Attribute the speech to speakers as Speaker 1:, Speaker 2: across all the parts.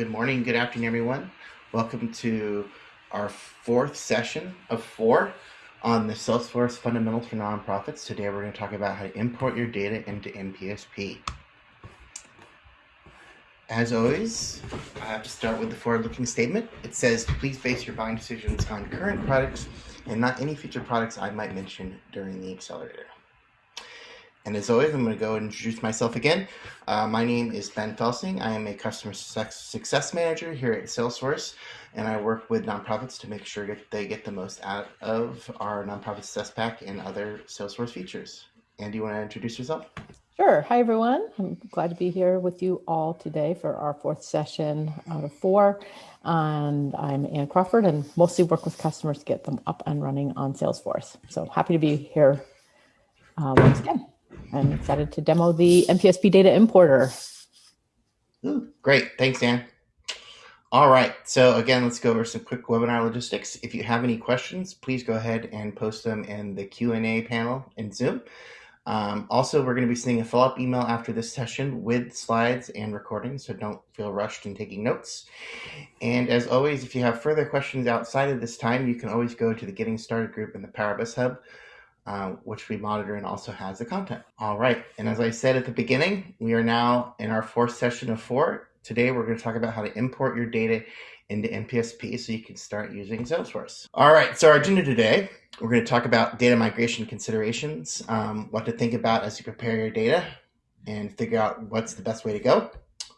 Speaker 1: Good morning, good afternoon, everyone. Welcome to our fourth session of four on the Salesforce Fundamentals for Nonprofits. Today we're going to talk about how to import your data into NPSP. As always, I have to start with the forward-looking statement. It says, please base your buying decisions on current products and not any future products I might mention during the accelerator. And as always, I'm going to go and introduce myself again. Uh, my name is Ben Felsing. I am a customer success manager here at Salesforce, and I work with nonprofits to make sure that they get the most out of our nonprofit success pack and other Salesforce features. Andy, you want to introduce yourself?
Speaker 2: Sure. Hi, everyone. I'm glad to be here with you all today for our fourth session out of four. And I'm Ann Crawford and mostly work with customers to get them up and running on Salesforce. So happy to be here uh, once again. I'm excited to demo the NPSP data importer.
Speaker 1: Ooh, great. Thanks, Dan. All right. So again, let's go over some quick webinar logistics. If you have any questions, please go ahead and post them in the Q&A panel in Zoom. Um, also, we're going to be sending a follow-up email after this session with slides and recordings, so don't feel rushed in taking notes. And as always, if you have further questions outside of this time, you can always go to the Getting Started group in the Power of Us Hub uh, which we monitor and also has the content. All right, and as I said at the beginning, we are now in our fourth session of four. Today, we're going to talk about how to import your data into NPSP so you can start using Salesforce. All right, so our agenda today, we're going to talk about data migration considerations, um, what to think about as you prepare your data and figure out what's the best way to go.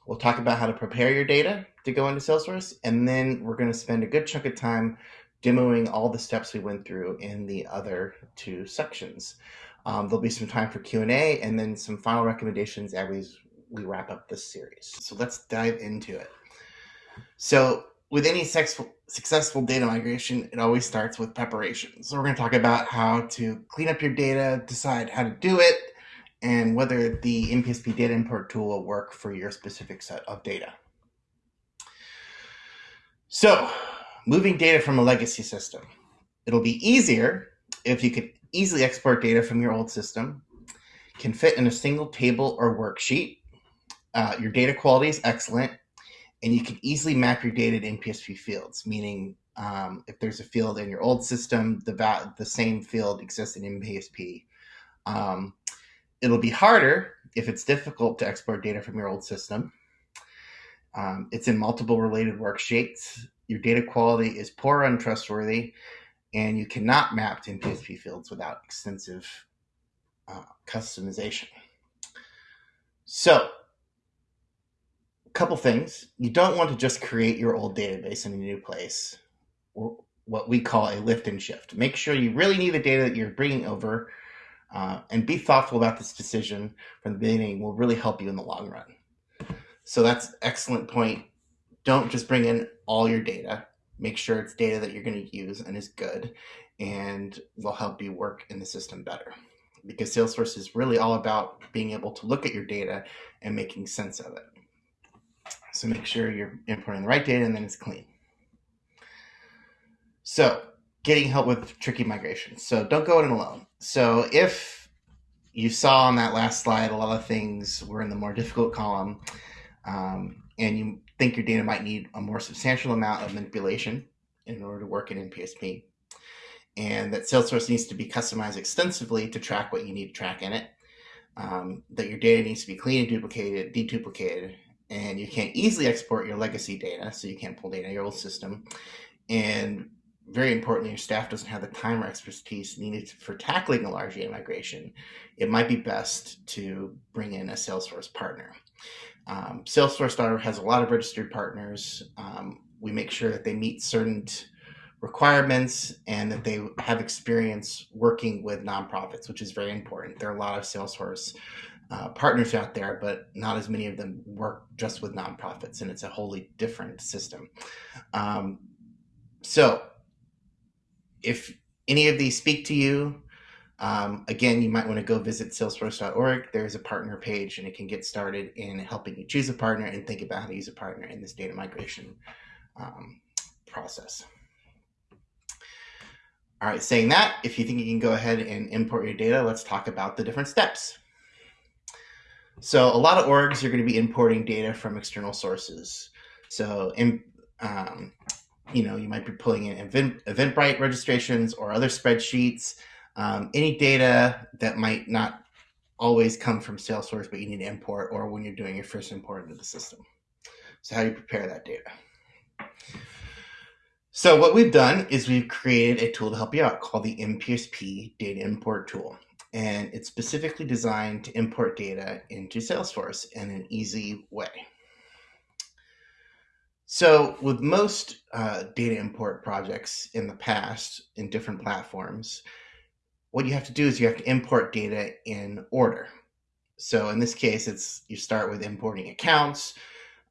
Speaker 1: We'll talk about how to prepare your data to go into Salesforce, and then we're going to spend a good chunk of time demoing all the steps we went through in the other two sections. Um, there'll be some time for Q&A and then some final recommendations as we, wrap up this series. So let's dive into it. So with any successful data migration, it always starts with preparation. So we're going to talk about how to clean up your data, decide how to do it, and whether the NPSP data import tool will work for your specific set of data. So moving data from a legacy system. It'll be easier if you could easily export data from your old system, can fit in a single table or worksheet. Uh, your data quality is excellent, and you can easily map your data to NPSP fields, meaning um, if there's a field in your old system, the, the same field exists in NPSP. Um, it'll be harder if it's difficult to export data from your old system. Um, it's in multiple related worksheets your data quality is poor or untrustworthy, and you cannot map to NPSP fields without extensive uh, customization. So, a couple things. You don't want to just create your old database in a new place, or what we call a lift and shift. Make sure you really need the data that you're bringing over, uh, and be thoughtful about this decision from the beginning will really help you in the long run. So that's excellent point don't just bring in all your data. Make sure it's data that you're going to use and is good and will help you work in the system better. Because Salesforce is really all about being able to look at your data and making sense of it. So make sure you're importing the right data and then it's clean. So getting help with tricky migrations. So don't go it alone. So if you saw on that last slide, a lot of things were in the more difficult column, um, and you think your data might need a more substantial amount of manipulation in order to work in NPSP, and that Salesforce needs to be customized extensively to track what you need to track in it, um, that your data needs to be clean and duplicated, deduplicated, and you can't easily export your legacy data, so you can't pull data in your old system, and very importantly, your staff doesn't have the time or expertise needed for tackling a large data migration, it might be best to bring in a Salesforce partner. Um, Salesforce has a lot of registered partners. Um, we make sure that they meet certain requirements and that they have experience working with nonprofits, which is very important. There are a lot of Salesforce uh, partners out there, but not as many of them work just with nonprofits, and it's a wholly different system. Um, so, if any of these speak to you, um, again, you might want to go visit salesforce.org. There's a partner page and it can get started in helping you choose a partner and think about how to use a partner in this data migration um, process. All right, saying that, if you think you can go ahead and import your data, let's talk about the different steps. So a lot of orgs are going to be importing data from external sources. So, in, um, you know, you might be pulling in Event, Eventbrite registrations or other spreadsheets, um, any data that might not always come from Salesforce, but you need to import, or when you're doing your first import into the system. So, how do you prepare that data? So, what we've done is we've created a tool to help you out called the NPSP Data Import Tool. And it's specifically designed to import data into Salesforce in an easy way. So, with most uh, data import projects in the past in different platforms, what you have to do is you have to import data in order. So, in this case, it's you start with importing accounts.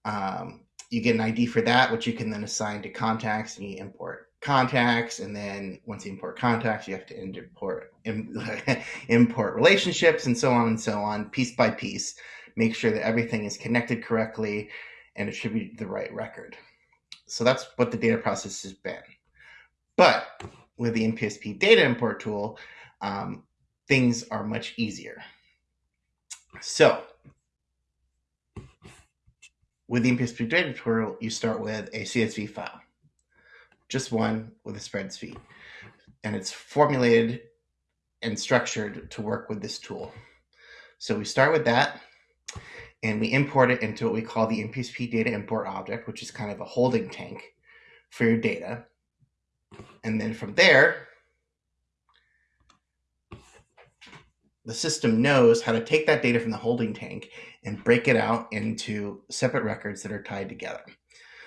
Speaker 1: Um, you get an ID for that, which you can then assign to contacts, and you import contacts. And then once you import contacts, you have to import import relationships, and so on and so on, piece by piece. Make sure that everything is connected correctly and attribute the right record. So that's what the data process has been. But with the NPSP data import tool, um, things are much easier. So with the NPSP data tool, you start with a CSV file, just one with a spreadsheet. And it's formulated and structured to work with this tool. So we start with that and we import it into what we call the NPSP data import object, which is kind of a holding tank for your data. And then from there, the system knows how to take that data from the holding tank and break it out into separate records that are tied together.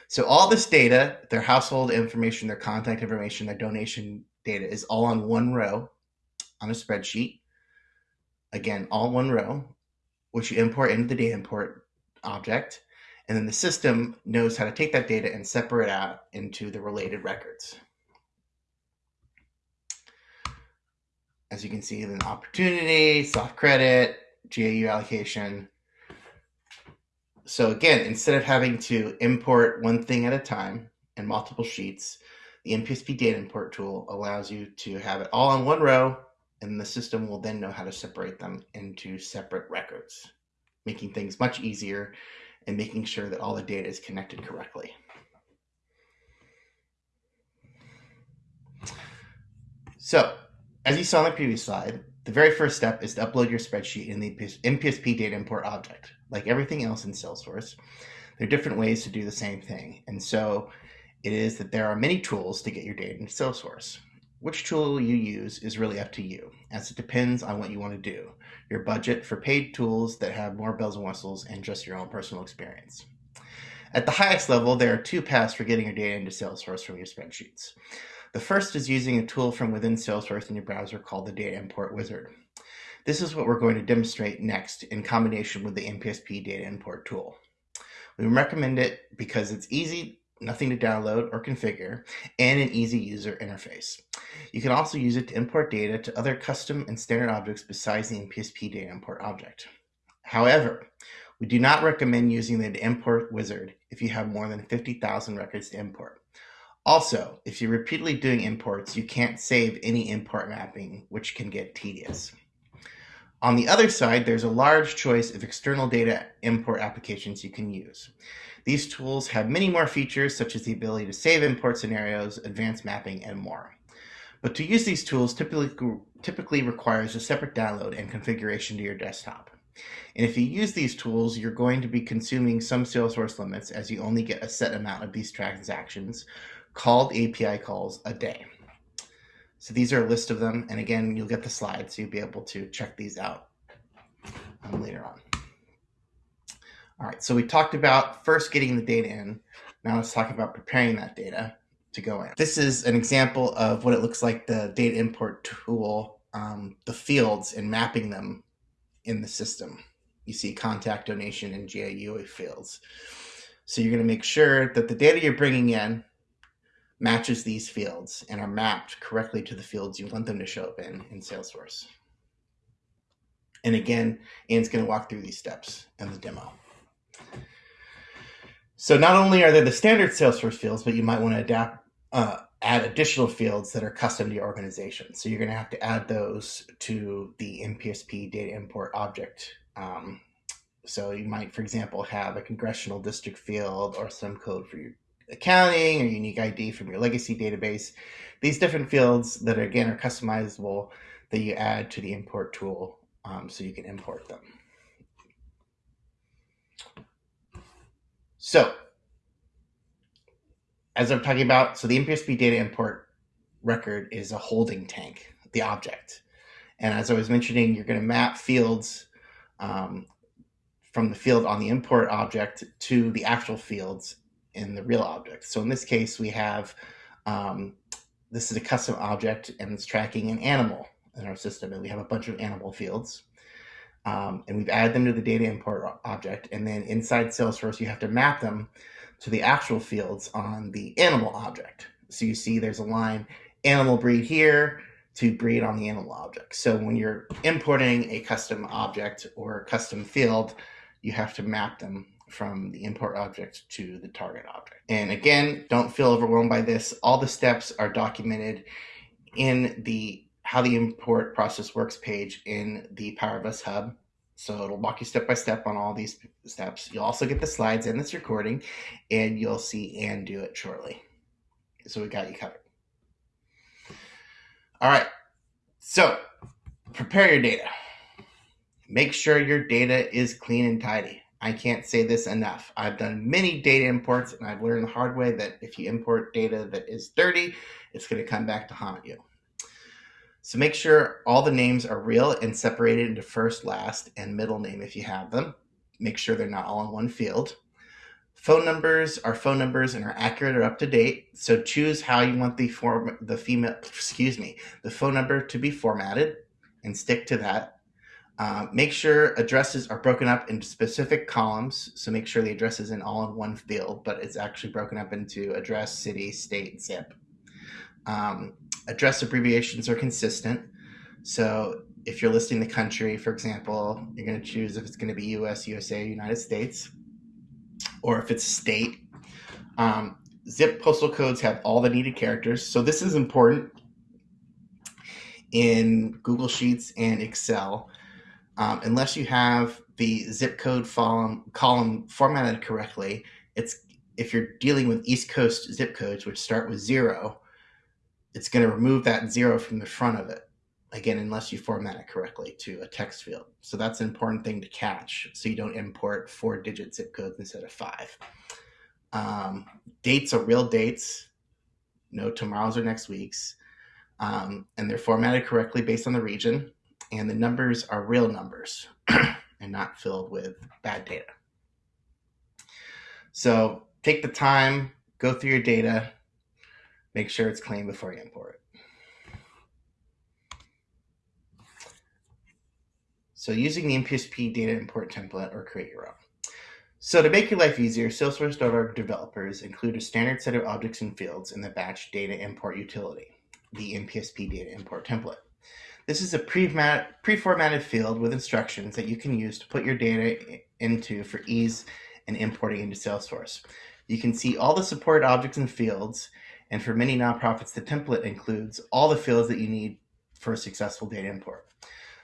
Speaker 1: So all this data, their household information, their contact information, their donation data is all on one row on a spreadsheet. Again, all one row which you import into the data import object. And then the system knows how to take that data and separate out into the related records. As you can see, an opportunity, soft credit, GAU allocation. So again, instead of having to import one thing at a time in multiple sheets, the NPSP data import tool allows you to have it all on one row and the system will then know how to separate them into separate records, making things much easier and making sure that all the data is connected correctly. So, as you saw on the previous slide, the very first step is to upload your spreadsheet in the NPSP data import object. Like everything else in Salesforce, there are different ways to do the same thing. And so it is that there are many tools to get your data into Salesforce. Which tool you use is really up to you, as it depends on what you want to do, your budget for paid tools that have more bells and whistles, and just your own personal experience. At the highest level, there are two paths for getting your data into Salesforce from your spreadsheets. The first is using a tool from within Salesforce in your browser called the Data Import Wizard. This is what we're going to demonstrate next in combination with the NPSP Data Import tool. We recommend it because it's easy nothing to download or configure, and an easy user interface. You can also use it to import data to other custom and standard objects besides the NPSP data import object. However, we do not recommend using the import wizard if you have more than 50,000 records to import. Also, if you're repeatedly doing imports, you can't save any import mapping, which can get tedious. On the other side, there's a large choice of external data import applications you can use. These tools have many more features such as the ability to save import scenarios, advanced mapping, and more. But to use these tools typically, typically requires a separate download and configuration to your desktop. And if you use these tools, you're going to be consuming some Salesforce limits as you only get a set amount of these transactions called API calls a day. So these are a list of them. And again, you'll get the slides, so you'll be able to check these out um, later on. All right, so we talked about first getting the data in. Now let's talk about preparing that data to go in. This is an example of what it looks like the data import tool, um, the fields and mapping them in the system. You see contact, donation, and GAUA fields. So you're gonna make sure that the data you're bringing in matches these fields and are mapped correctly to the fields you want them to show up in in Salesforce. And again, Anne's gonna walk through these steps in the demo. So not only are there the standard Salesforce fields, but you might want to adapt, uh, add additional fields that are custom to your organization. So you're going to have to add those to the NPSP data import object um, So you might, for example, have a congressional district field or some code for your accounting or unique ID from your legacy database. These different fields that again are customizable that you add to the import tool um, so you can import them. So as I'm talking about, so the NPSP data import record is a holding tank, the object. And as I was mentioning, you're going to map fields um, from the field on the import object to the actual fields in the real object. So in this case, we have um, this is a custom object and it's tracking an animal in our system, and we have a bunch of animal fields. Um, and we've added them to the data import object. And then inside Salesforce, you have to map them to the actual fields on the animal object. So you see there's a line animal breed here to breed on the animal object. So when you're importing a custom object or a custom field, you have to map them from the import object to the target object. And again, don't feel overwhelmed by this. All the steps are documented in the how the import process works page in the Power of Us Hub. So it'll walk you step by step on all these steps. You'll also get the slides in this recording, and you'll see Anne do it shortly. So we got you covered. All right. So prepare your data. Make sure your data is clean and tidy. I can't say this enough. I've done many data imports and I've learned the hard way that if you import data that is dirty, it's going to come back to haunt you. So make sure all the names are real and separated into first, last, and middle name if you have them. Make sure they're not all in one field. Phone numbers are phone numbers and are accurate or up to date. So choose how you want the form the female excuse me the phone number to be formatted and stick to that. Uh, make sure addresses are broken up into specific columns. So make sure the address isn't all in one field, but it's actually broken up into address, city, state, zip. Um, address abbreviations are consistent. So if you're listing the country, for example, you're going to choose if it's going to be US, USA, United States, or if it's state. Um, zip postal codes have all the needed characters. So this is important in Google Sheets and Excel um, unless you have the zip code column, column formatted correctly, it's if you're dealing with East Coast zip codes, which start with zero, it's going to remove that zero from the front of it. Again, unless you format it correctly to a text field. So that's an important thing to catch so you don't import four digit zip codes instead of five. Um, dates are real dates, no tomorrow's or next week's. Um, and they're formatted correctly based on the region and the numbers are real numbers and not filled with bad data. So take the time, go through your data, make sure it's clean before you import it. So using the NPSP data import template or create your own. So to make your life easier, Salesforce.org developers include a standard set of objects and fields in the batch data import utility, the NPSP data import template. This is a pre-formatted field with instructions that you can use to put your data into for ease and importing into Salesforce. You can see all the supported objects and fields, and for many nonprofits, the template includes all the fields that you need for a successful data import.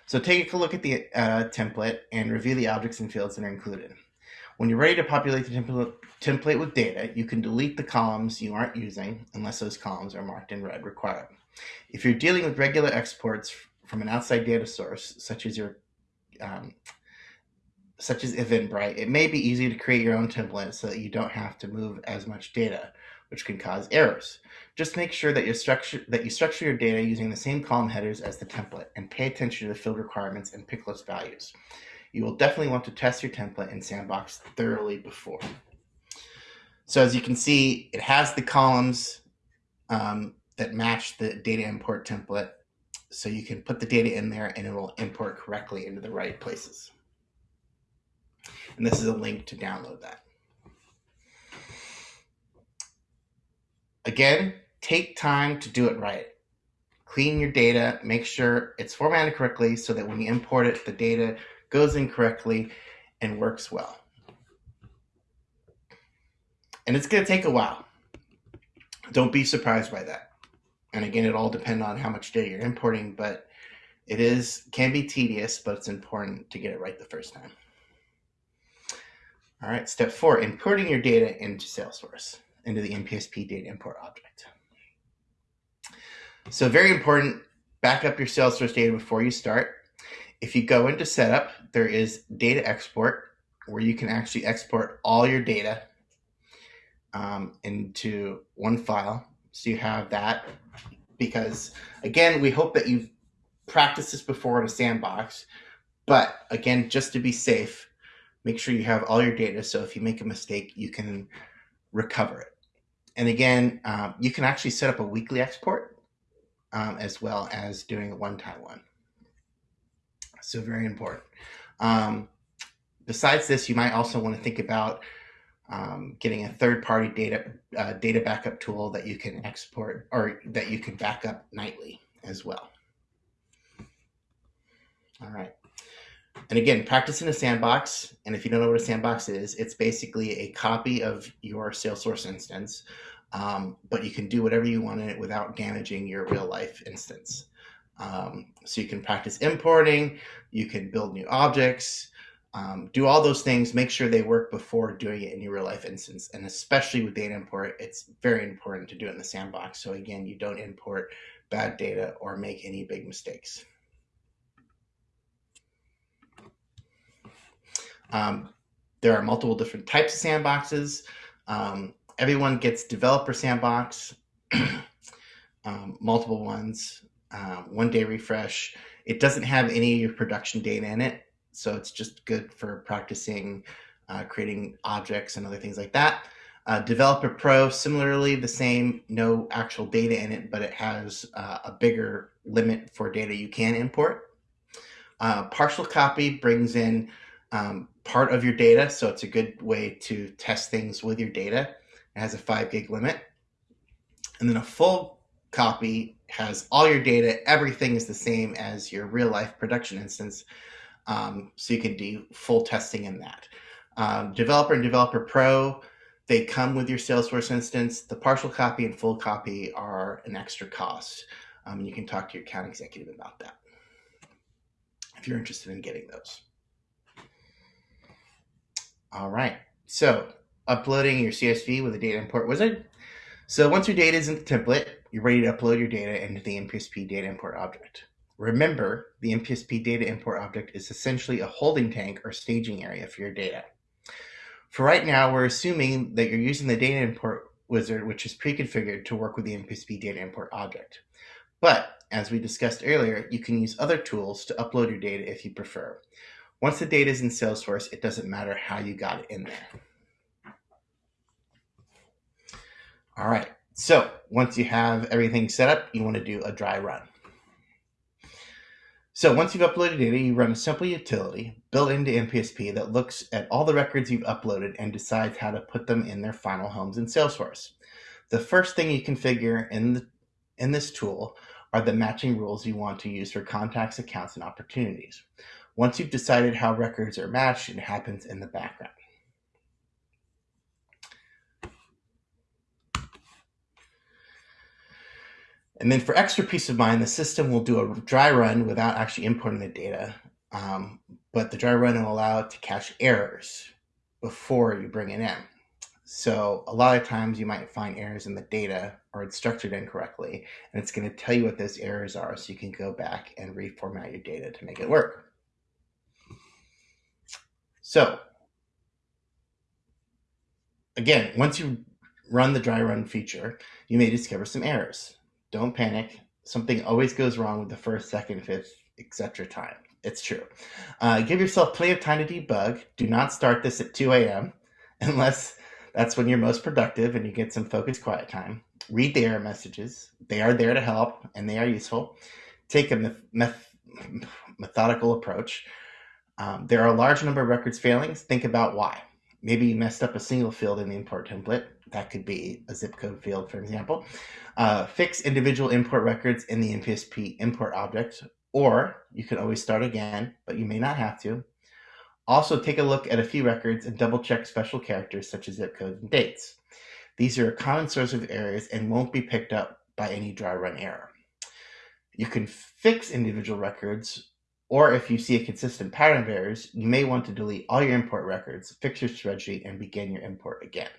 Speaker 1: So take a look at the uh, template and review the objects and fields that are included. When you're ready to populate the template, template with data, you can delete the columns you aren't using unless those columns are marked in red required. If you're dealing with regular exports from an outside data source, such as your um, such as Eventbrite, it may be easy to create your own template so that you don't have to move as much data, which can cause errors. Just make sure that you structure that you structure your data using the same column headers as the template and pay attention to the field requirements and pick list values. You will definitely want to test your template in Sandbox thoroughly before. So as you can see, it has the columns um, that match the data import template so you can put the data in there and it will import correctly into the right places. And this is a link to download that. Again, take time to do it right. Clean your data, make sure it's formatted correctly so that when you import it, the data goes in correctly and works well. And it's going to take a while. Don't be surprised by that and again, it all depends on how much data you're importing, but it is can be tedious, but it's important to get it right the first time. All right, step four, importing your data into Salesforce, into the NPSP data import object. So very important, back up your Salesforce data before you start. If you go into setup, there is data export where you can actually export all your data um, into one file. So you have that because again, we hope that you've practiced this before in a sandbox. But again, just to be safe, make sure you have all your data. So if you make a mistake, you can recover it. And again, um, you can actually set up a weekly export um, as well as doing a one-time one. So very important. Um, besides this, you might also want to think about um, getting a third-party data uh, data backup tool that you can export or that you can back up nightly as well. All right. And again, practice in a sandbox. And if you don't know what a sandbox is, it's basically a copy of your Salesforce instance, um, but you can do whatever you want in it without damaging your real life instance. Um, so you can practice importing, you can build new objects, um, do all those things, make sure they work before doing it in your real life instance. And especially with data import, it's very important to do it in the sandbox. So again, you don't import bad data or make any big mistakes. Um, there are multiple different types of sandboxes. Um, everyone gets developer sandbox, um, multiple ones, uh, one day refresh. It doesn't have any of your production data in it, so it's just good for practicing uh, creating objects and other things like that. Uh, Developer Pro, similarly, the same, no actual data in it, but it has uh, a bigger limit for data you can import. Uh, partial copy brings in um, part of your data. So it's a good way to test things with your data. It has a five gig limit. And then a full copy has all your data. Everything is the same as your real life production instance. Um, so you can do full testing in that. Um, developer and Developer Pro, they come with your Salesforce instance. The partial copy and full copy are an extra cost. Um, you can talk to your account executive about that if you're interested in getting those. All right. So uploading your CSV with a data import wizard. So once your data is in the template, you're ready to upload your data into the NPSP data import object. Remember, the NPSP data import object is essentially a holding tank or staging area for your data. For right now, we're assuming that you're using the data import wizard, which is pre-configured to work with the NPSP data import object. But as we discussed earlier, you can use other tools to upload your data if you prefer. Once the data is in Salesforce, it doesn't matter how you got it in there. All right, so once you have everything set up, you want to do a dry run. So once you've uploaded data, you run a simple utility built into NPSP that looks at all the records you've uploaded and decides how to put them in their final homes in Salesforce. The first thing you configure in, the, in this tool are the matching rules you want to use for contacts, accounts, and opportunities. Once you've decided how records are matched, it happens in the background. And then for extra peace of mind, the system will do a dry run without actually importing the data. Um, but the dry run will allow it to catch errors before you bring it in. So a lot of times you might find errors in the data or it's structured incorrectly, and it's going to tell you what those errors are so you can go back and reformat your data to make it work. So again, once you run the dry run feature, you may discover some errors. Don't panic. Something always goes wrong with the first, second, fifth, etc. time. It's true. Uh, give yourself plenty of time to debug. Do not start this at 2 a.m. unless that's when you're most productive and you get some focused quiet time. Read the error messages. They are there to help and they are useful. Take a meth methodical approach. Um, there are a large number of records failings. Think about why. Maybe you messed up a single field in the import template. That could be a zip code field, for example. Uh, fix individual import records in the NPSP import object, or you can always start again, but you may not have to. Also, take a look at a few records and double check special characters such as zip codes and dates. These are a common source of errors and won't be picked up by any dry run error. You can fix individual records Or if you see a consistent pattern of errors, you may want to delete all your import records, fix your spreadsheet, and begin your import again.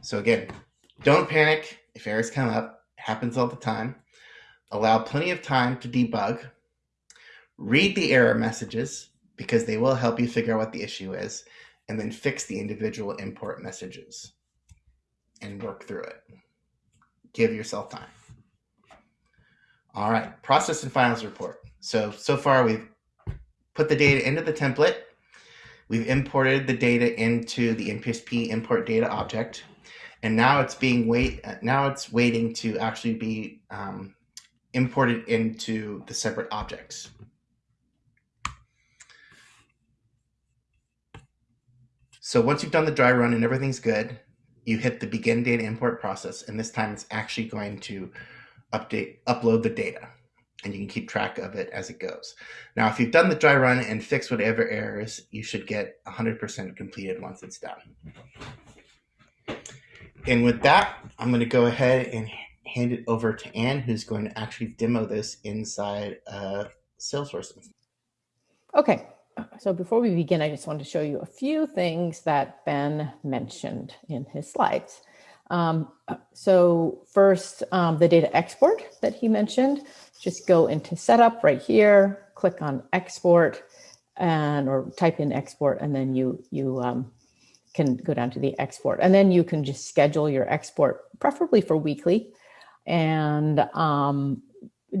Speaker 1: So again, don't panic if errors come up. It happens all the time. Allow plenty of time to debug. Read the error messages because they will help you figure out what the issue is, and then fix the individual import messages and work through it. Give yourself time. All right, process and finals report. So, so far we've put the data into the template. We've imported the data into the NPSP import data object. And now it's being wait. Now it's waiting to actually be um, imported into the separate objects. So once you've done the dry run and everything's good, you hit the begin data import process, and this time it's actually going to update, upload the data, and you can keep track of it as it goes. Now, if you've done the dry run and fixed whatever errors, you should get 100% completed once it's done. And with that, I'm going to go ahead and hand it over to Anne, who's going to actually demo this inside uh, Salesforce.
Speaker 2: Okay, so before we begin, I just want to show you a few things that Ben mentioned in his slides. Um, so first, um, the data export that he mentioned, just go into setup right here, click on export and or type in export and then you you um, can go down to the export and then you can just schedule your export preferably for weekly and um,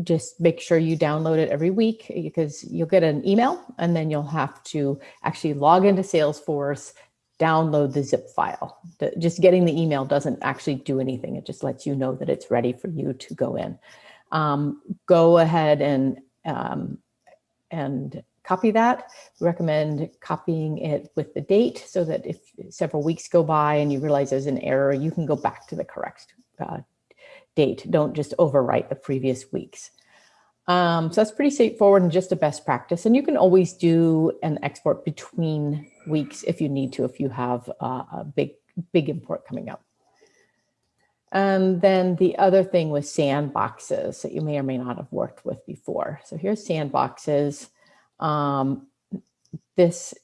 Speaker 2: just make sure you download it every week because you'll get an email and then you'll have to actually log into Salesforce, download the zip file. Just getting the email doesn't actually do anything. It just lets you know that it's ready for you to go in. Um, go ahead and um, and copy that. We recommend copying it with the date so that if several weeks go by and you realize there's an error, you can go back to the correct uh, date. Don't just overwrite the previous weeks. Um, so that's pretty straightforward and just a best practice. And you can always do an export between weeks if you need to, if you have uh, a big, big import coming up. And then the other thing was sandboxes that you may or may not have worked with before. So here's sandboxes. Um, this,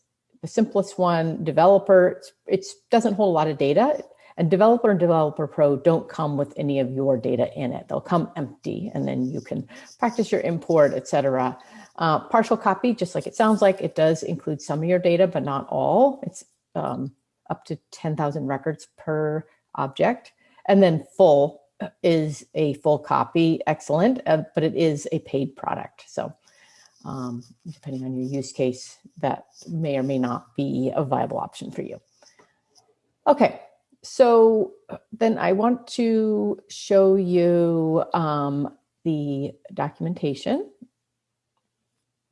Speaker 2: the simplest one, developer, it doesn't hold a lot of data. And Developer and Developer Pro don't come with any of your data in it. They'll come empty and then you can practice your import, etc. Uh, partial copy, just like it sounds like, it does include some of your data, but not all. It's um, up to 10,000 records per object. And then full is a full copy, excellent, uh, but it is a paid product. So um, depending on your use case, that may or may not be a viable option for you. Okay, so uh, then I want to show you um, the documentation.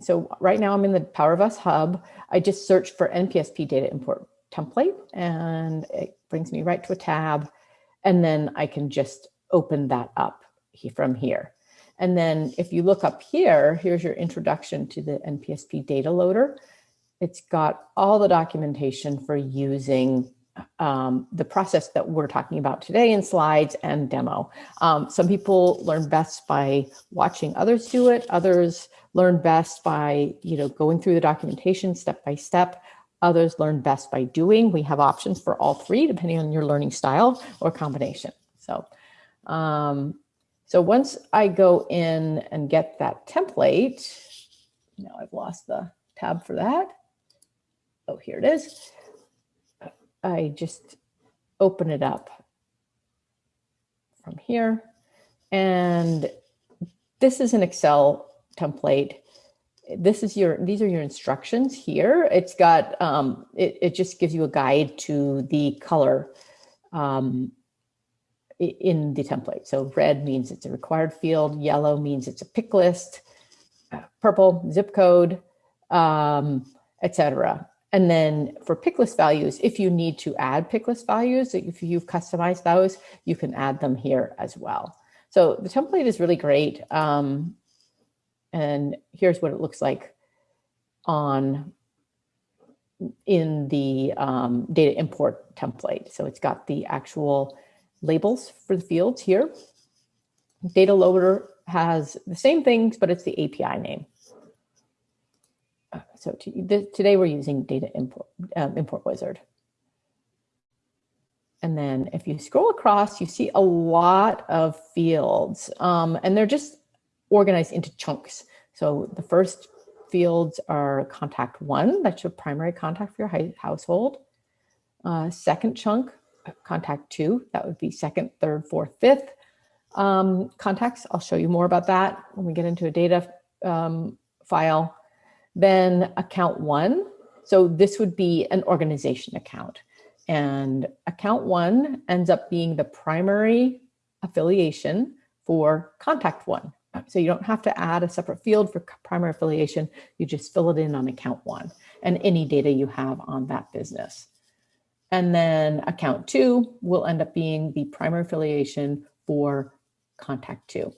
Speaker 2: So right now I'm in the Power of Us hub. I just searched for NPSP data import template and it brings me right to a tab. And then I can just open that up from here. And then if you look up here, here's your introduction to the NPSP data loader. It's got all the documentation for using um, the process that we're talking about today in slides and demo. Um, some people learn best by watching others do it. Others learn best by, you know, going through the documentation step by step. Others learn best by doing. We have options for all three, depending on your learning style or combination. So, um, so once I go in and get that template, now I've lost the tab for that. Oh, here it is. I just open it up from here. And this is an Excel template. This is your, these are your instructions here. It's got, um, it, it just gives you a guide to the color um, in the template. So red means it's a required field, yellow means it's a pick list, uh, purple, zip code, um, etc. And then for pick list values, if you need to add pick list values, if you've customized those, you can add them here as well. So the template is really great. Um, and here's what it looks like on in the um, data import template. So it's got the actual labels for the fields here. Data loader has the same things, but it's the API name. So to, today we're using data import, um, import wizard. And then if you scroll across, you see a lot of fields um, and they're just organized into chunks. So the first fields are contact one, that's your primary contact for your household. Uh, second chunk, contact two, that would be second, third, fourth, fifth. Um, contacts, I'll show you more about that when we get into a data um, file. Then account one, so this would be an organization account. And account one ends up being the primary affiliation for contact one. So you don't have to add a separate field for primary affiliation. You just fill it in on account one and any data you have on that business. And then account two will end up being the primary affiliation for contact two.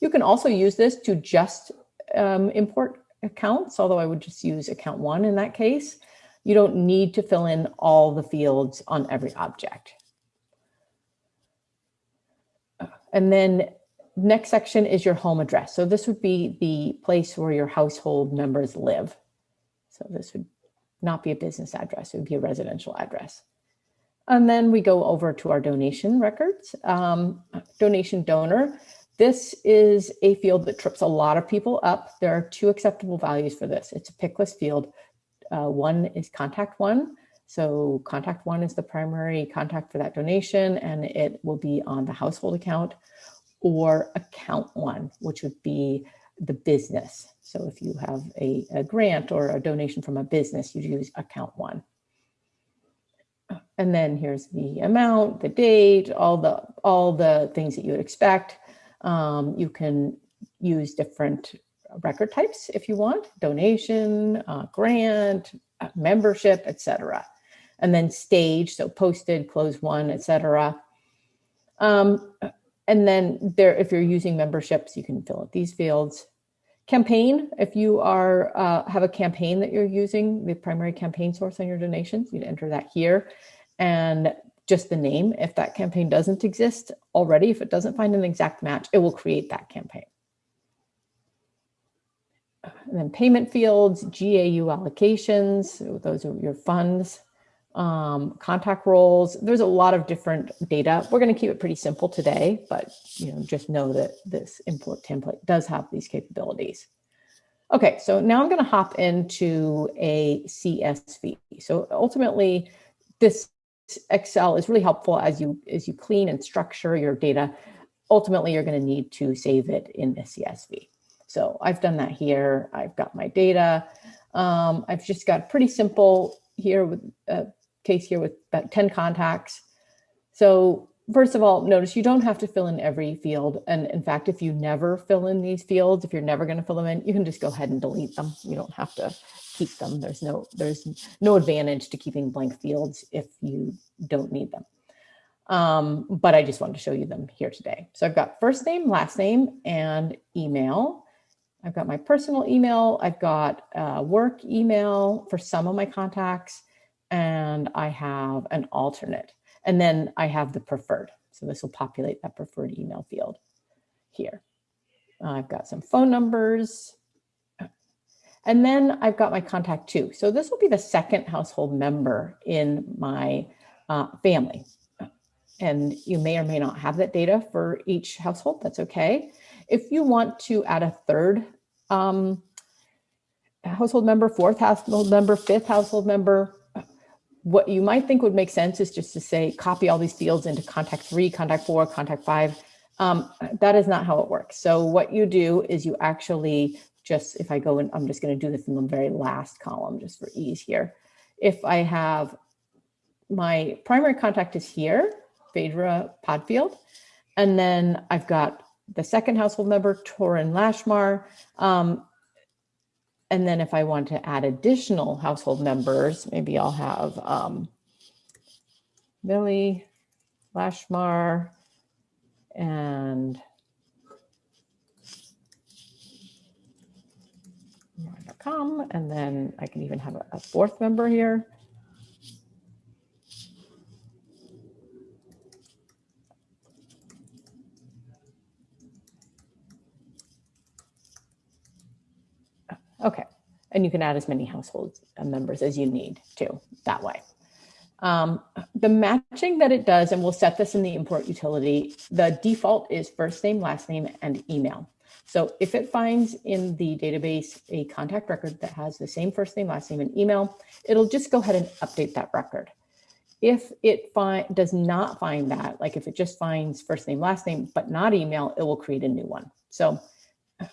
Speaker 2: You can also use this to just um, import accounts, although I would just use account one in that case. You don't need to fill in all the fields on every object. And then next section is your home address. So this would be the place where your household members live. So this would not be a business address, it would be a residential address. And then we go over to our donation records. Um, donation donor, this is a field that trips a lot of people up. There are two acceptable values for this. It's a pick list field. Uh, one is contact one. So contact one is the primary contact for that donation and it will be on the household account or account one, which would be the business. So if you have a, a grant or a donation from a business, you use account one. And then here's the amount, the date, all the all the things that you would expect. Um, you can use different record types if you want, donation, uh, grant, uh, membership, etc. And then stage, so posted, closed won, etc. Um, and then there, if you're using memberships, you can fill out these fields. Campaign, if you are uh, have a campaign that you're using, the primary campaign source on your donations, you'd enter that here. And just the name, if that campaign doesn't exist already, if it doesn't find an exact match, it will create that campaign. And then payment fields, GAU allocations, those are your funds, um, contact roles. There's a lot of different data. We're going to keep it pretty simple today, but you know, just know that this import template does have these capabilities. Okay, so now I'm going to hop into a CSV. So ultimately, this Excel is really helpful as you as you clean and structure your data. Ultimately, you're going to need to save it in a CSV. So I've done that here. I've got my data. Um, I've just got pretty simple here with a case here with about 10 contacts. So first of all, notice you don't have to fill in every field. And in fact, if you never fill in these fields, if you're never going to fill them in, you can just go ahead and delete them. You don't have to keep them. There's no there's no advantage to keeping blank fields if you don't need them. Um, but I just wanted to show you them here today. So I've got first name, last name, and email. I've got my personal email. I've got uh, work email for some of my contacts, and I have an alternate. And then I have the preferred. So this will populate that preferred email field here. I've got some phone numbers. And then I've got my contact two. So this will be the second household member in my uh, family. And you may or may not have that data for each household. That's okay. If you want to add a third um, household member, fourth household member, fifth household member. What you might think would make sense is just to say, copy all these fields into contact three, contact four, contact five. Um, that is not how it works. So what you do is you actually just, if I go and I'm just gonna do this in the very last column just for ease here. If I have my primary contact is here, Phaedra Podfield, and then I've got the second household member, Torin Lashmar. Um, and then if I want to add additional household members, maybe I'll have um, Millie Lashmar and com, and then I can even have a fourth member here. And you can add as many household uh, members as you need to that way. Um, the matching that it does, and we'll set this in the import utility, the default is first name, last name, and email. So if it finds in the database a contact record that has the same first name, last name, and email, it'll just go ahead and update that record. If it find, does not find that, like if it just finds first name, last name, but not email, it will create a new one. So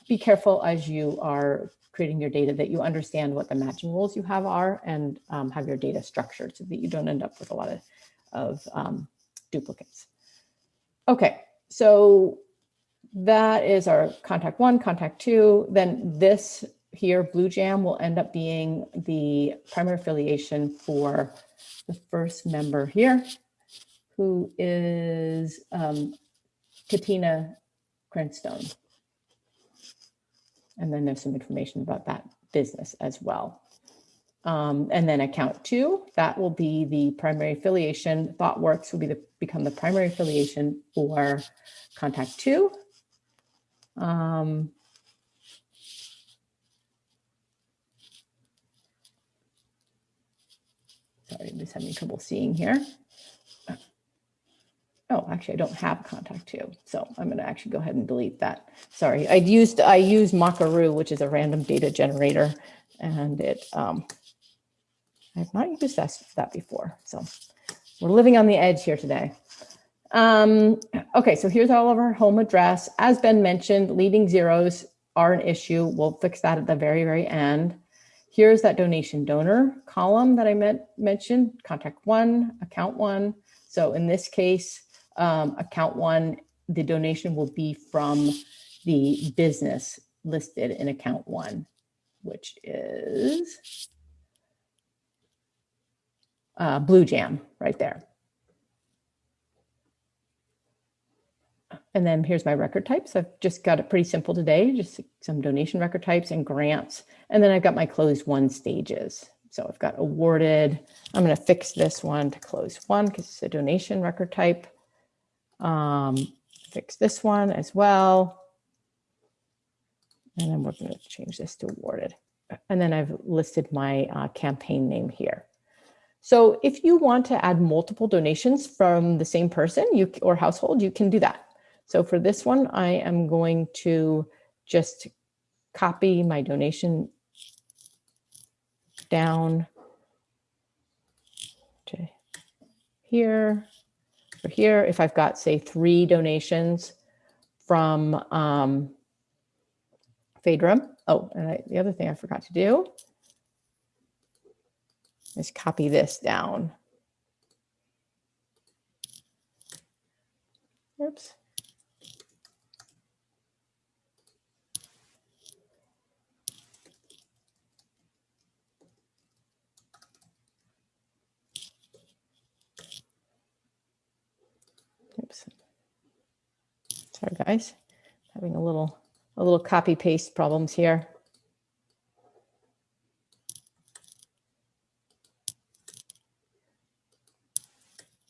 Speaker 2: be careful as you are creating your data that you understand what the matching rules you have are and um, have your data structured so that you don't end up with a lot of, of um, duplicates. Okay, so that is our contact one, contact two. Then this here, Blue Jam, will end up being the primary affiliation for the first member here, who is um, Katina Cranstone. And then there's some information about that business as well. Um, and then account two, that will be the primary affiliation. ThoughtWorks will be the become the primary affiliation for contact two. Um, sorry, I'm just having trouble seeing here. Oh, actually, I don't have contact two, so I'm going to actually go ahead and delete that. Sorry, I used I used Mockaroo, which is a random data generator, and it um, I've not used that, that before, so we're living on the edge here today. Um, okay, so here's all of our home address. As Ben mentioned, leading zeros are an issue. We'll fix that at the very, very end. Here's that donation donor column that I meant, mentioned, contact one, account one. So in this case, um, account one, the donation will be from the business listed in account one, which is uh, Blue Jam right there. And then here's my record types. I've just got it pretty simple today, just some donation record types and grants. And then I've got my closed won stages. So I've got awarded. I'm going to fix this one to closed won because it's a donation record type. Um, fix this one as well. And then we're going to change this to awarded. And then I've listed my uh, campaign name here. So if you want to add multiple donations from the same person you or household, you can do that. So for this one, I am going to just copy my donation down to here or here. If I've got, say, three donations from um, Phaedra. Oh, and I, the other thing I forgot to do is copy this down. Oops. Sorry, guys. Having a little a little copy paste problems here.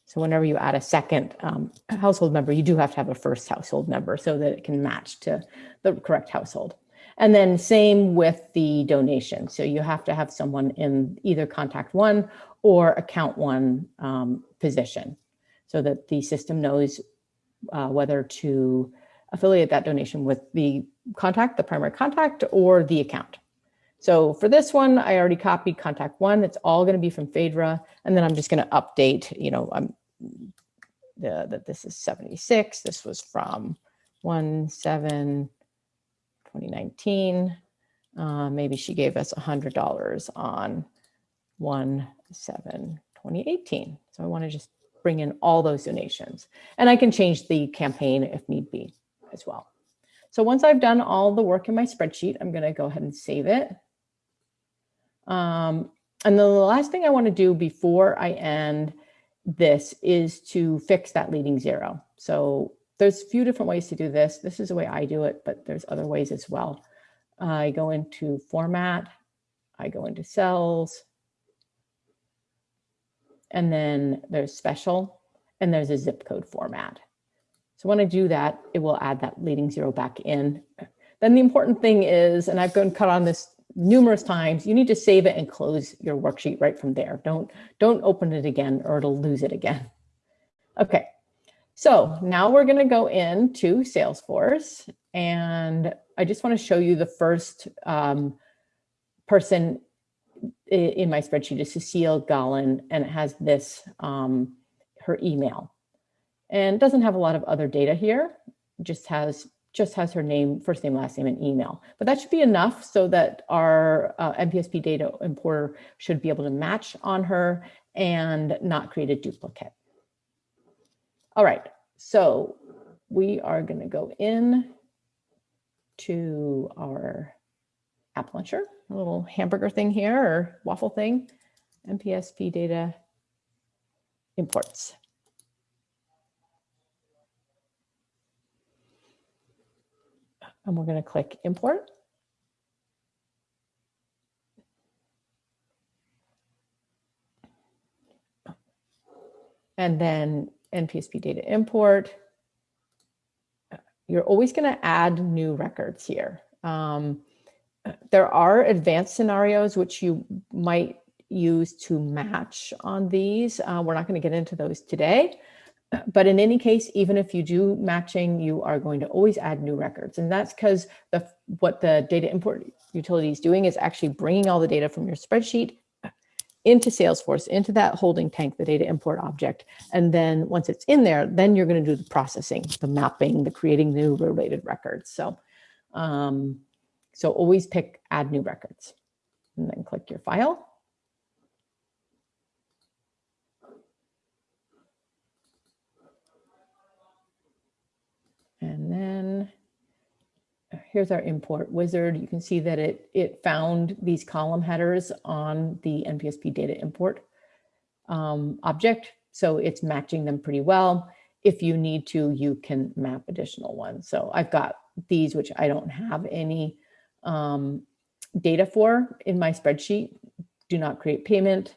Speaker 2: So whenever you add a second um, household member, you do have to have a first household member so that it can match to the correct household. And then same with the donation. So you have to have someone in either contact one or account one um, position so that the system knows uh, whether to affiliate that donation with the contact, the primary contact, or the account. So for this one, I already copied contact one. It's all going to be from Phaedra. And then I'm just going to update, you know, I'm the, that this is 76. This was from 1 7 2019. Uh, maybe she gave us $100 on 1 7 2018. So I want to just bring in all those donations. And I can change the campaign if need be as well. So once I've done all the work in my spreadsheet, I'm going to go ahead and save it. Um, and the last thing I want to do before I end this is to fix that leading zero. So there's a few different ways to do this. This is the way I do it, but there's other ways as well. I go into format, I go into cells, and then there's special, and there's a zip code format. So when I do that, it will add that leading zero back in. Then the important thing is, and I've gone cut on this numerous times, you need to save it and close your worksheet right from there. Don't, don't open it again or it'll lose it again. Okay, so now we're gonna go into Salesforce and I just wanna show you the first um, person in my spreadsheet is Cecile Gallen, and it has this, um, her email and doesn't have a lot of other data here, just has just has her name, first name, last name, and email. But that should be enough so that our uh, NPSP data importer should be able to match on her and not create a duplicate. All right, so we are going to go in to our app launcher, a little hamburger thing here or waffle thing, NPSP data imports. and we're going to click import. And then NPSP data import. You're always going to add new records here. Um, there are advanced scenarios which you might use to match on these. Uh, we're not going to get into those today, but in any case, even if you do matching, you are going to always add new records. And that's because the what the data import utility is doing is actually bringing all the data from your spreadsheet into Salesforce, into that holding tank, the data import object. And then once it's in there, then you're going to do the processing, the mapping, the creating new related records. So, um, so always pick add new records and then click your file. And then uh, here's our import wizard. You can see that it, it found these column headers on the NPSP data import um, object. So it's matching them pretty well. If you need to, you can map additional ones. So I've got these, which I don't have any um, data for in my spreadsheet. Do not create payment,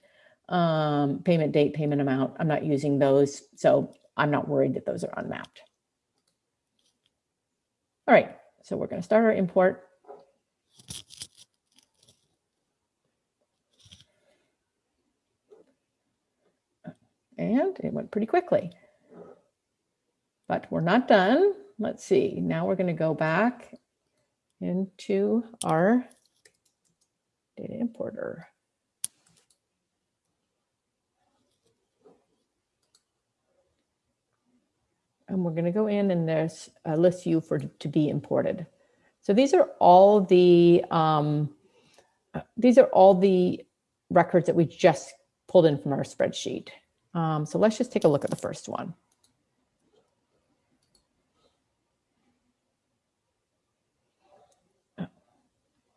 Speaker 2: um, payment date, payment amount. I'm not using those. So I'm not worried that those are unmapped. All right, so we're going to start our import. And it went pretty quickly. But we're not done. Let's see. Now we're going to go back into our data importer. and we're going to go in and there's a list view for to be imported. So these are all the um, these are all the records that we just pulled in from our spreadsheet. Um, so let's just take a look at the first one.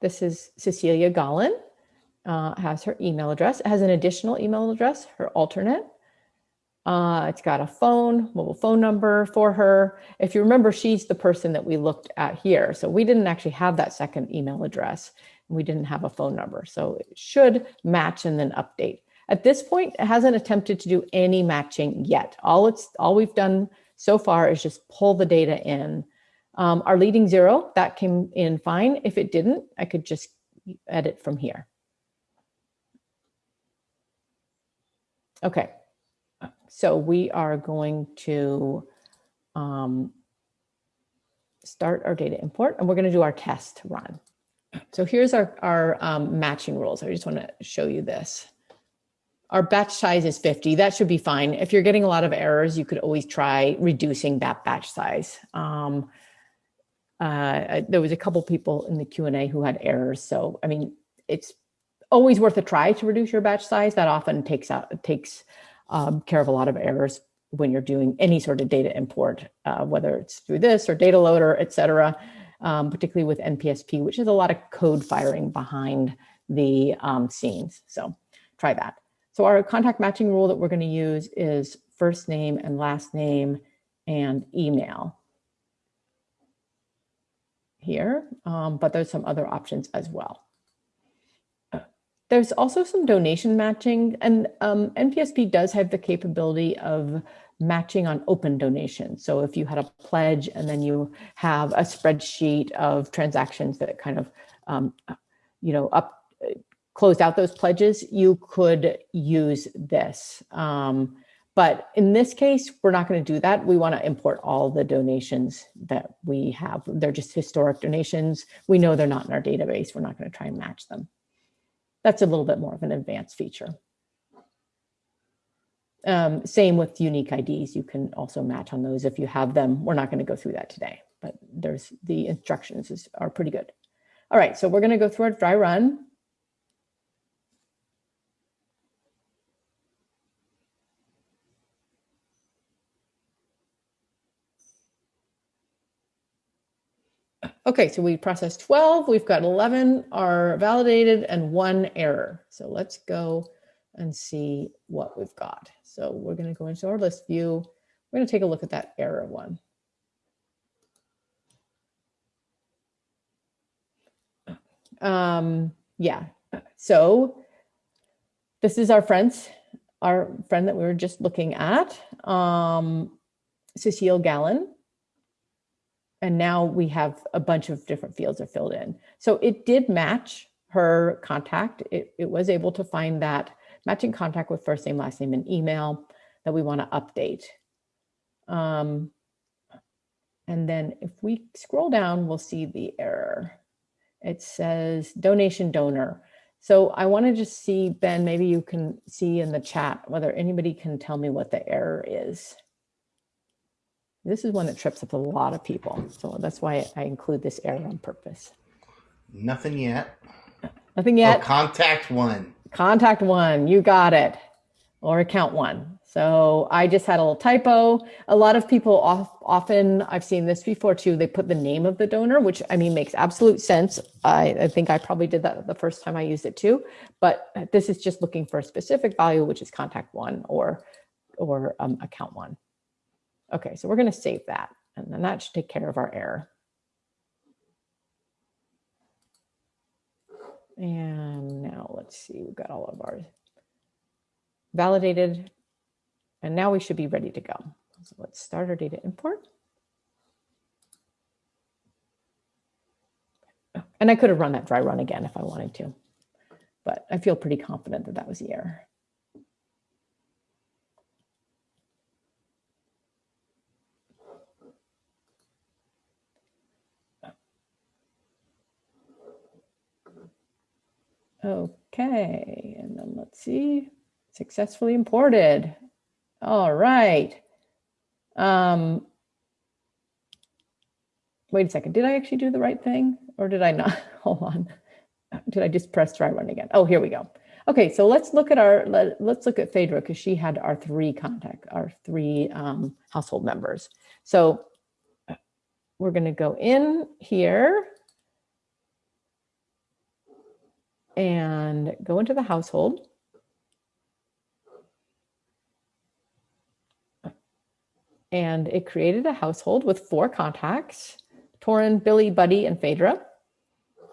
Speaker 2: This is Cecilia Gallen, uh, has her email address, it has an additional email address, her alternate, uh, it's got a phone, mobile phone number for her. If you remember, she's the person that we looked at here. So we didn't actually have that second email address. And we didn't have a phone number. So it should match and then update. At this point, it hasn't attempted to do any matching yet. All it's all we've done so far is just pull the data in. Um, our leading zero, that came in fine. If it didn't, I could just edit from here. Okay, so we are going to um, start our data import and we're going to do our test run. So here's our, our um, matching rules. I just want to show you this. Our batch size is 50. That should be fine. If you're getting a lot of errors, you could always try reducing that batch size. Um, uh, there was a couple people in the Q&A who had errors. So, I mean, it's always worth a try to reduce your batch size. That often takes out, takes um, care of a lot of errors when you're doing any sort of data import, uh, whether it's through this or data loader, et cetera, um, particularly with NPSP, which is a lot of code firing behind the um, scenes. So try that. So our contact matching rule that we're going to use is first name and last name and email here, um, but there's some other options as well. There's also some donation matching and um, NPSP does have the capability of matching on open donations. So if you had a pledge and then you have a spreadsheet of transactions that kind of um, you know, up closed out those pledges, you could use this. Um, but in this case, we're not going to do that. We want to import all the donations that we have. They're just historic donations. We know they're not in our database. We're not going to try and match them. That's a little bit more of an advanced feature. Um, same with unique IDs. You can also match on those if you have them. We're not going to go through that today, but there's the instructions is, are pretty good. All right, so we're going to go through our dry run. Okay, so we processed 12, we've got 11 are validated and one error. So let's go and see what we've got. So we're gonna go into our list view. We're gonna take a look at that error one. Um, yeah, so this is our friends, our friend that we were just looking at, um, Cecile Gallen and now we have a bunch of different fields are filled in. So it did match her contact. It, it was able to find that matching contact with first name, last name, and email that we want to update. Um, and then if we scroll down, we'll see the error. It says donation donor. So I want to just see, Ben, maybe you can see in the chat whether anybody can tell me what the error is. This is one that trips up a lot of people. So that's why I include this error on purpose.
Speaker 1: Nothing yet.
Speaker 2: Nothing yet.
Speaker 1: Oh, contact one.
Speaker 2: Contact one. You got it. Or account one. So I just had a little typo. A lot of people off, often, I've seen this before too, they put the name of the donor, which I mean makes absolute sense. I, I think I probably did that the first time I used it too. But this is just looking for a specific value, which is contact one or, or um, account one. Okay, so we're going to save that, and then that should take care of our error. And now let's see, we've got all of ours validated, and now we should be ready to go. So let's start our data import. And I could have run that dry run again if I wanted to, but I feel pretty confident that that was the error. Okay, and then let's see, successfully imported. All right. Um, wait a second, did I actually do the right thing or did I not? Hold on. Did I just press try run again? Oh, here we go. Okay, so let's look at our, let, us look at Phaedra because she had our three contact, our three um, household members. So we're gonna go in here and go into the household. And it created a household with four contacts, Torin, Billy, Buddy, and Phaedra.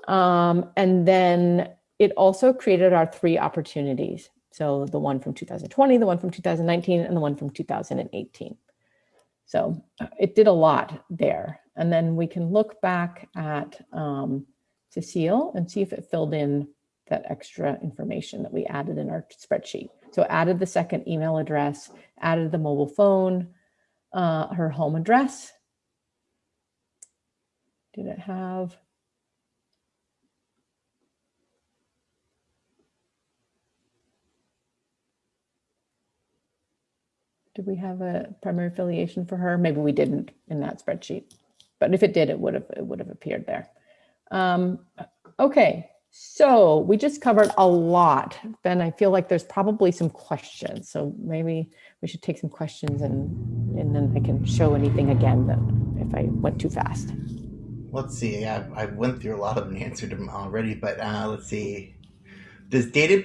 Speaker 2: Um, and then it also created our three opportunities. So the one from 2020, the one from 2019, and the one from 2018. So it did a lot there. And then we can look back at um, Cecile and see if it filled in that extra information that we added in our spreadsheet. So added the second email address, added the mobile phone, uh, her home address. Did it have? Did we have a primary affiliation for her? Maybe we didn't in that spreadsheet, but if it did, it would have it would have appeared there. Um, okay, so we just covered a lot. Ben, I feel like there's probably some questions. So maybe we should take some questions and, and then I can show anything again that if I went too fast.
Speaker 1: Let's see. I, I went through a lot of them and answered them already, but uh, let's see. Does data,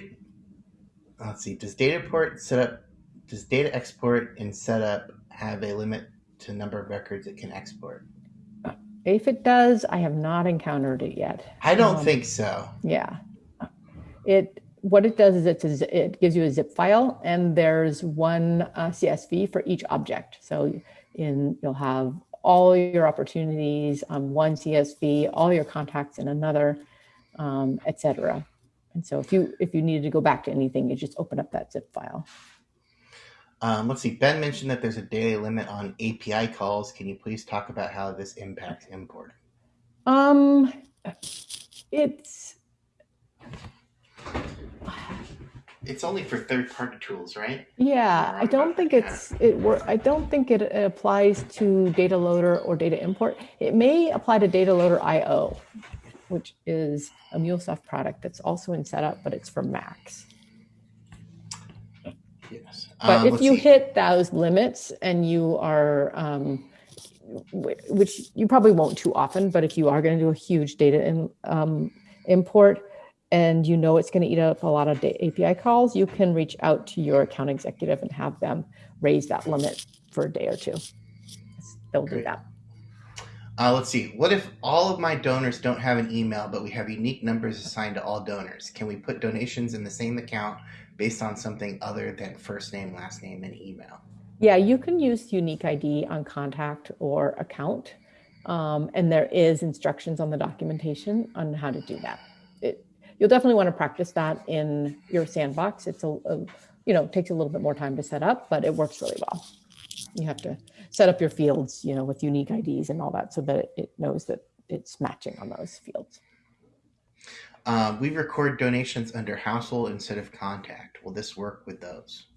Speaker 1: let's see, does data port set up, does data export and setup have a limit to number of records it can export?
Speaker 2: If it does, I have not encountered it yet.
Speaker 1: I don't um, think so.
Speaker 2: Yeah. It what it does is it's a, it gives you a zip file and there's one uh, CSV for each object. So in you'll have all your opportunities on one CSV, all your contacts in another. um, etc. And so if you if you needed to go back to anything, you just open up that zip file.
Speaker 1: Um, let's see. Ben mentioned that there's a daily limit on API calls. Can you please talk about how this impacts import?
Speaker 2: Um, it's
Speaker 1: It's only for third-party tools, right?
Speaker 2: yeah. I don't think it's it. wor- I don't think it applies to data loader or data import. It may apply to dataloader.io, which is a MuleSoft product that's also in setup, but it's for Macs.
Speaker 1: Yes.
Speaker 2: But
Speaker 1: Um,
Speaker 2: if you
Speaker 1: see.
Speaker 2: hit those limits and you are, um, which you probably won't too often, but if you are going to do a huge data in, um, import and you know it's going to eat up a lot of API calls, you can reach out to your account executive and have them raise that limit for a day or two. They'll do that.
Speaker 1: Uh, let's see. What if all of my donors don't have an email, but we have unique numbers assigned to all donors? Can we put donations in the same account based on something other than first name, last name, and email?
Speaker 2: Yeah, you can use unique ID on contact or account. Um, and there is instructions on the documentation on how to do that. It, you'll definitely want to practice that in your sandbox. It's a, a, you know, takes a little bit more time to set up, but it works really well. You have to set up your fields, you know, with unique IDs and all that so that it knows that it's matching on those fields.
Speaker 1: Uh, we record donations under household instead of contact. Will this work with those?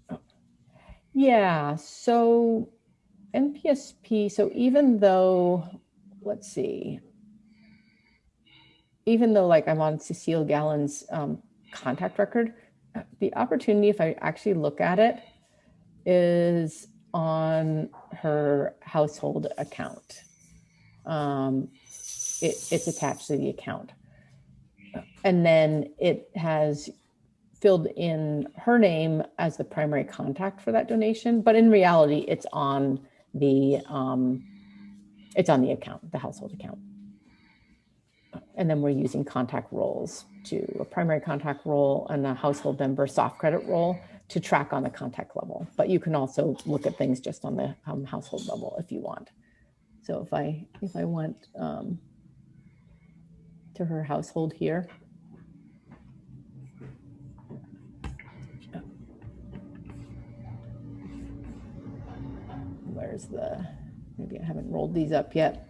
Speaker 2: Yeah, so NPSP, so even though, let's see, even though like I'm on Cecile Gallen's um, contact record, the opportunity, if I actually look at it, is on her household account. Um, it, it's attached to the account. And then it has filled in her name as the primary contact for that donation, but in reality, it's on the um, it's on the account, the household account. And then we're using contact roles to a primary contact role and a household member soft credit role to track on the contact level. But you can also look at things just on the um, household level if you want. So if I if I went um, to her household here, where's the maybe I haven't rolled these up yet.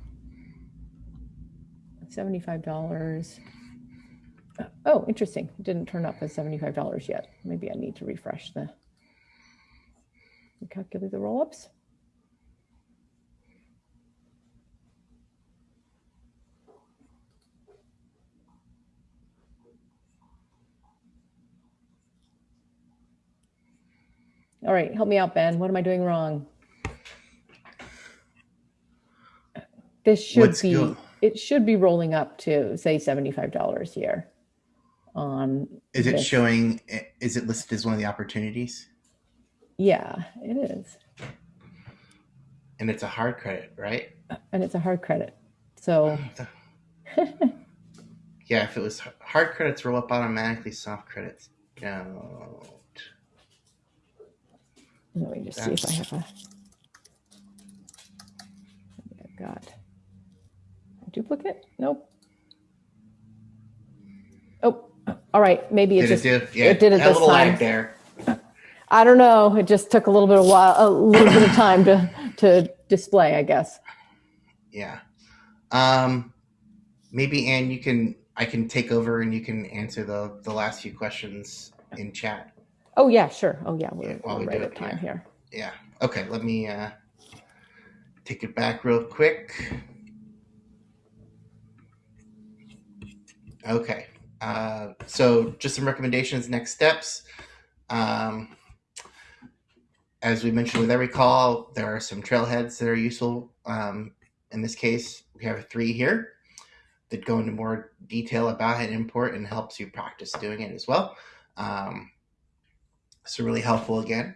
Speaker 2: $75. Uh, oh, interesting. It didn't turn up as $75 yet. Maybe I need to refresh the calculate the roll-ups. All right, help me out, Ben. What am I doing wrong? This should
Speaker 1: Let's
Speaker 2: be
Speaker 1: go.
Speaker 2: it should be rolling up to say $75 here on
Speaker 1: Is it
Speaker 2: this.
Speaker 1: showing? Is it listed as one of the opportunities?
Speaker 2: Yeah, it is.
Speaker 1: And it's a hard credit, right?
Speaker 2: And it's a hard credit. So
Speaker 1: Yeah, if it was hard credits roll up automatically, soft credits don't.
Speaker 2: let me just see if I have a got a duplicate. Nope. Oh, all right. Maybe it
Speaker 1: Did it
Speaker 2: just
Speaker 1: do? Yeah,
Speaker 2: it did it
Speaker 1: had a
Speaker 2: this
Speaker 1: little lag
Speaker 2: time.
Speaker 1: there.
Speaker 2: I don't know. It just took a little bit of while, a little bit of time to to display, I guess.
Speaker 1: Yeah. Um, maybe Anne, you can. I can take over and you can answer the the last few questions in chat.
Speaker 2: Oh yeah, sure. Oh yeah, we're,
Speaker 1: Yeah, while
Speaker 2: we're
Speaker 1: we
Speaker 2: right
Speaker 1: do
Speaker 2: at
Speaker 1: it,
Speaker 2: time here.
Speaker 1: Yeah. Okay. Let me uh, take it back real quick. Okay. Uh, so, just some recommendations, next steps. Um, as we mentioned with every call, there are some trailheads that are useful. Um, in this case, we have three here that go into more detail about an import and helps you practice doing it as well. Um, so, really helpful again.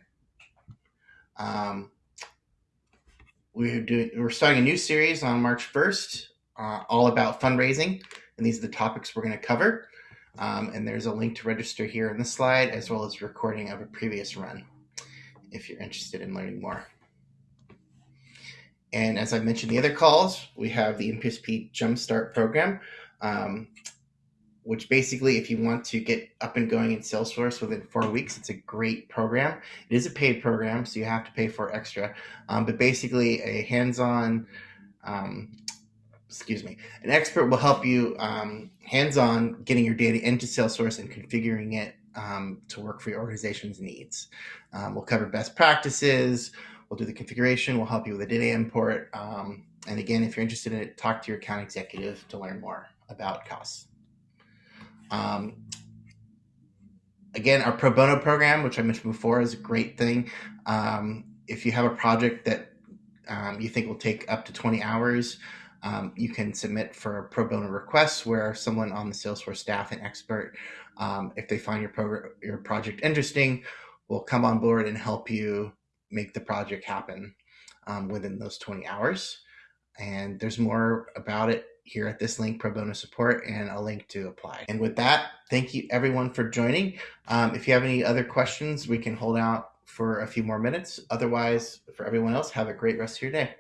Speaker 1: Um, we're doing we're starting a new series on March 1st, uh, all about fundraising, and these are the topics we're going to cover. Um, and there's a link to register here in the slide, as well as recording of a previous run, if you're interested in learning more. And as I mentioned, the other calls we have the NPSP Jumpstart program. Um, which basically, if you want to get up and going in Salesforce within four weeks, it's a great program. It is a paid program, so you have to pay for extra. Um, but basically, a hands-on, um, excuse me, an expert will help you um, hands-on getting your data into Salesforce and configuring it um, to work for your organization's needs. Um, we'll cover best practices. We'll do the configuration. We'll help you with the data import. Um, and again, if you're interested in it, talk to your account executive to learn more about costs. Um, again, our pro bono program, which I mentioned before, is a great thing. Um, if you have a project that you think will take up to 20 hours, um, you can submit for pro bono requests where someone on the Salesforce staff, an expert, um, if they find your, your project interesting, will come on board and help you make the project happen um, within those 20 hours. And there's more about it here at this link, pro bono support, and a link to apply. And with that, thank you everyone for joining. Um, if you have any other questions, we can hold out for a few more minutes. Otherwise, for everyone else, have a great rest of your day.